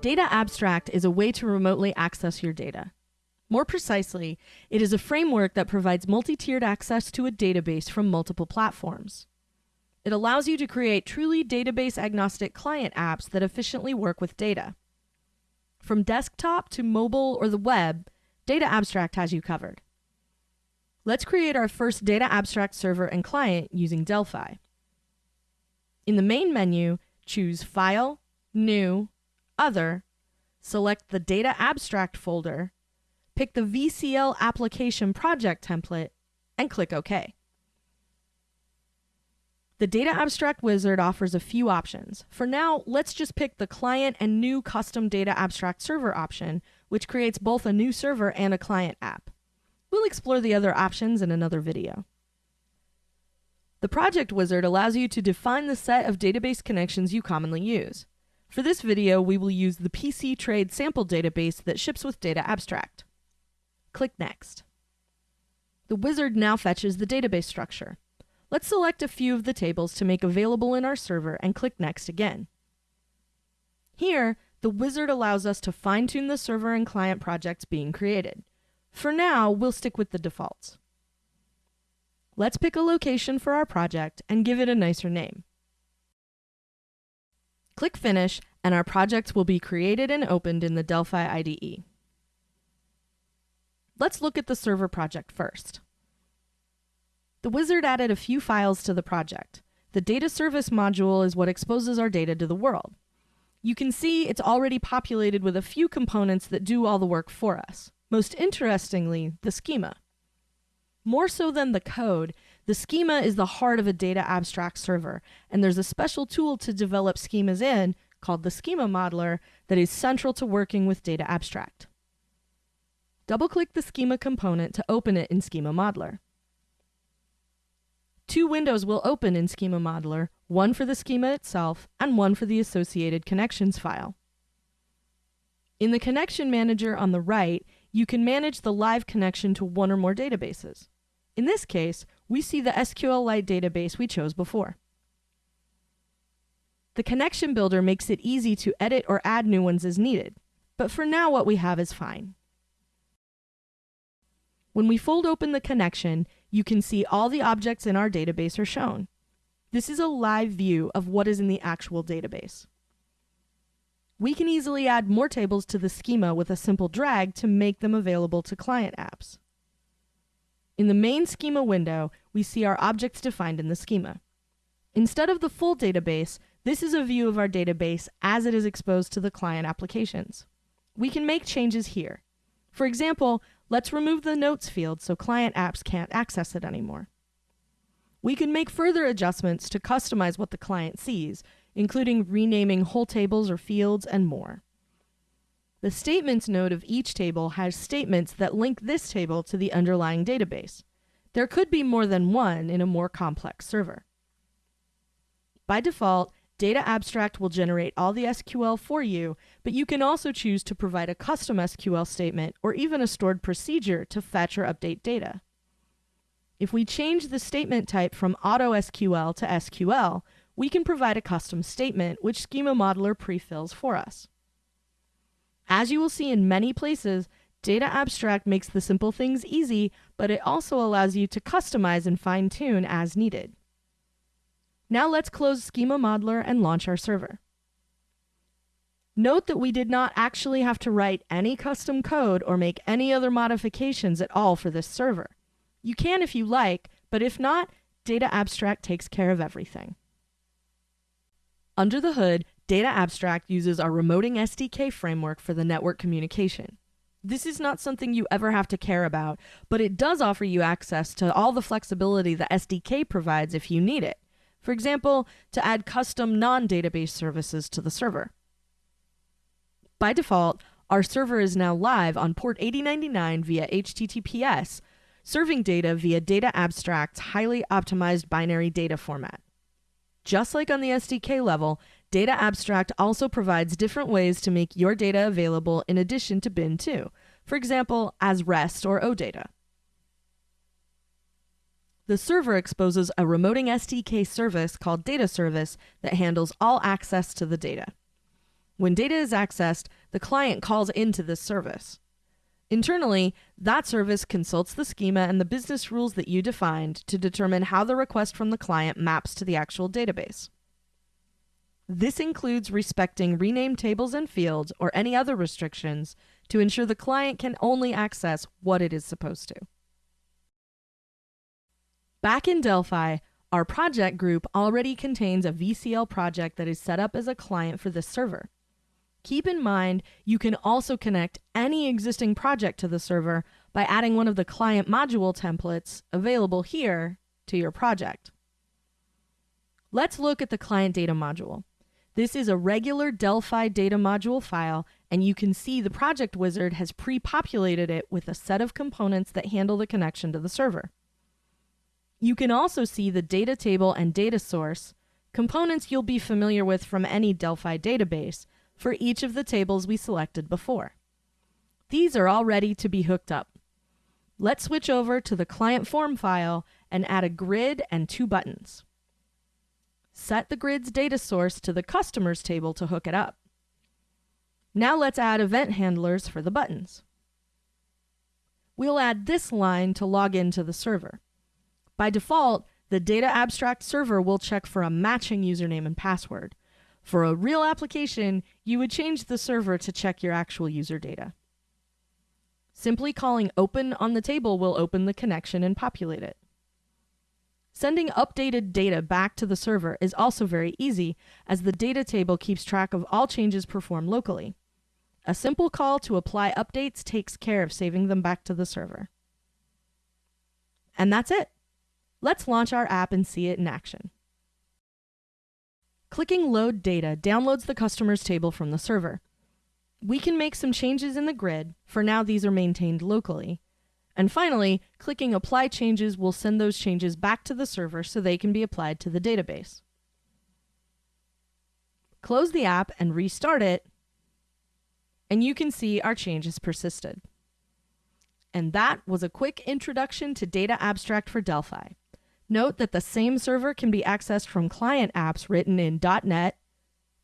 Data Abstract is a way to remotely access your data. More precisely, it is a framework that provides multi-tiered access to a database from multiple platforms. It allows you to create truly database agnostic client apps that efficiently work with data. From desktop to mobile or the web, Data Abstract has you covered. Let's create our first Data Abstract server and client using Delphi. In the main menu, choose File, New, Other, select the Data Abstract folder, pick the VCL application project template, and click OK. The Data Abstract Wizard offers a few options. For now, let's just pick the client and new custom Data Abstract server option, which creates both a new server and a client app. We'll explore the other options in another video. The Project Wizard allows you to define the set of database connections you commonly use. For this video, we will use the PC Trade sample database that ships with Data Abstract. Click Next. The wizard now fetches the database structure. Let's select a few of the tables to make available in our server and click Next again. Here, the wizard allows us to fine-tune the server and client projects being created. For now, we'll stick with the defaults. Let's pick a location for our project and give it a nicer name. Click Finish, and our project will be created and opened in the Delphi IDE. Let's look at the server project first. The wizard added a few files to the project. The data service module is what exposes our data to the world. You can see it's already populated with a few components that do all the work for us. Most interestingly, the schema. More so than the code, the schema is the heart of a data abstract server, and there's a special tool to develop schemas in called the Schema Modeler that is central to working with data abstract. Double-click the schema component to open it in Schema Modeler. Two windows will open in Schema Modeler, one for the schema itself and one for the associated connections file. In the Connection Manager on the right, you can manage the live connection to one or more databases. In this case, we see the SQLite database we chose before. The Connection Builder makes it easy to edit or add new ones as needed, but for now what we have is fine. When we fold open the connection, you can see all the objects in our database are shown. This is a live view of what is in the actual database. We can easily add more tables to the schema with a simple drag to make them available to client apps. In the main schema window, we see our objects defined in the schema. Instead of the full database, this is a view of our database as it is exposed to the client applications. We can make changes here. For example, let's remove the notes field so client apps can't access it anymore. We can make further adjustments to customize what the client sees, including renaming whole tables or fields and more. The Statements node of each table has statements that link this table to the underlying database. There could be more than one in a more complex server. By default, Data Abstract will generate all the SQL for you, but you can also choose to provide a custom SQL statement or even a stored procedure to fetch or update data. If we change the statement type from AutoSQL to SQL, we can provide a custom statement which Schema Modeler pre-fills for us. As you will see in many places, Data Abstract makes the simple things easy, but it also allows you to customize and fine-tune as needed. Now let's close Schema Modeler and launch our server. Note that we did not actually have to write any custom code or make any other modifications at all for this server. You can if you like, but if not, Data Abstract takes care of everything. Under the hood, Data Abstract uses our Remoting SDK framework for the network communication. This is not something you ever have to care about, but it does offer you access to all the flexibility the SDK provides if you need it. For example, to add custom non-database services to the server. By default, our server is now live on port 8099 via HTTPS, serving data via Data Abstract's highly optimized binary data format. Just like on the SDK level, Data Abstract also provides different ways to make your data available in addition to Bin2, for example, as REST or OData. The server exposes a remoting SDK service called Data Service that handles all access to the data. When data is accessed, the client calls into this service. Internally, that service consults the schema and the business rules that you defined to determine how the request from the client maps to the actual database. This includes respecting renamed tables and fields or any other restrictions to ensure the client can only access what it is supposed to. Back in Delphi, our project group already contains a VCL project that is set up as a client for this server. Keep in mind, you can also connect any existing project to the server by adding one of the client module templates available here to your project. Let's look at the client data module. This is a regular Delphi data module file, and you can see the project wizard has pre-populated it with a set of components that handle the connection to the server. You can also see the data table and data source, components you'll be familiar with from any Delphi database, for each of the tables we selected before. These are all ready to be hooked up. Let's switch over to the client form file and add a grid and two buttons. Set the grid's data source to the customers table to hook it up. Now let's add event handlers for the buttons. We'll add this line to log into the server. By default, the data abstract server will check for a matching username and password. For a real application, you would change the server to check your actual user data. Simply calling open on the table will open the connection and populate it. Sending updated data back to the server is also very easy, as the data table keeps track of all changes performed locally. A simple call to apply updates takes care of saving them back to the server. And that's it. Let's launch our app and see it in action. Clicking Load Data downloads the customers table from the server. We can make some changes in the grid, for now these are maintained locally. And finally, clicking Apply Changes will send those changes back to the server so they can be applied to the database. Close the app and restart it, and you can see our changes persisted. And that was a quick introduction to Data Abstract for Delphi. Note that the same server can be accessed from client apps written in .NET,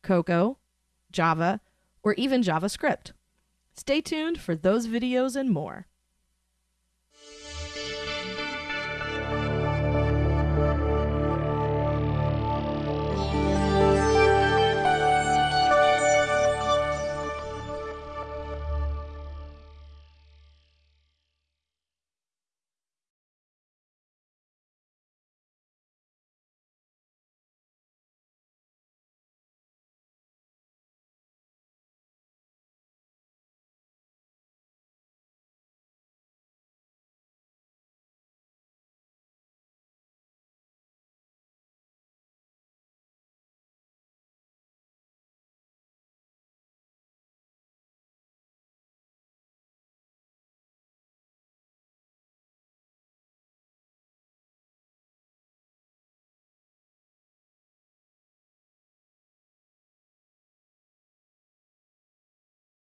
Cocoa, Java, or even JavaScript. Stay tuned for those videos and more.